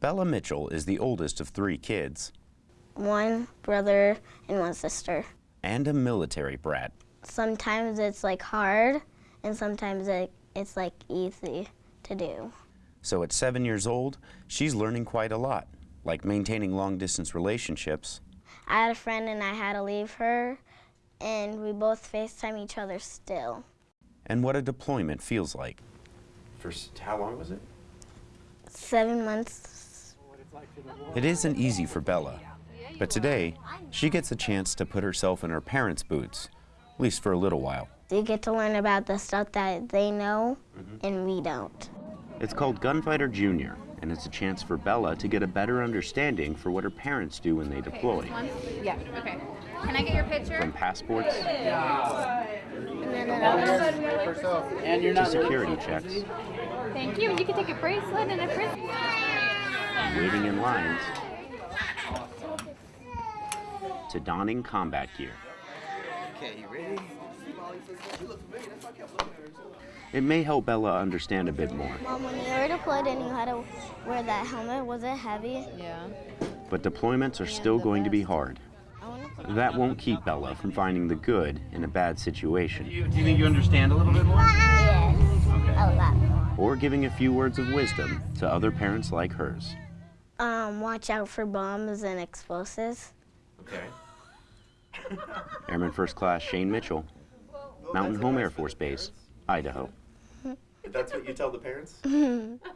Bella Mitchell is the oldest of three kids One brother and one sister. and a military brat. Sometimes it's like hard, and sometimes it, it's like easy to do. So at seven years old, she's learning quite a lot, like maintaining long distance relationships, I had a friend and I had to leave her, and we both FaceTime each other still. and what a deployment feels like. For how long was it? Seven months. It isn't easy for Bella, but today she gets a chance to put herself in her parents' boots, at least for a little while. You get to learn about the stuff that they know mm-hmm. and we don't. It's called Gunfighter Junior, and it's a chance for Bella to get a better understanding for what her parents do when they deploy, Yeah, okay. Can I get your picture? from passports And then you're to not security checks, Thank you. You can take a bracelet and a frisbee. Waiting in lines, to donning combat gear. Okay, you ready? It may help Bella understand a bit more, Mom, when you were deployed and you had to wear that helmet, was it heavy? Yeah. but deployments are still going to be hard. That won't keep Bella from finding the good in a bad situation, You, do you think you understand a little bit more? Yes. A lot more. or giving a few words of wisdom to other parents like hers. Um, watch out for bombs and explosives. Okay. Airman First Class Shane Mitchell, Mountain Home Air Force Base, Idaho. That's what you tell the parents?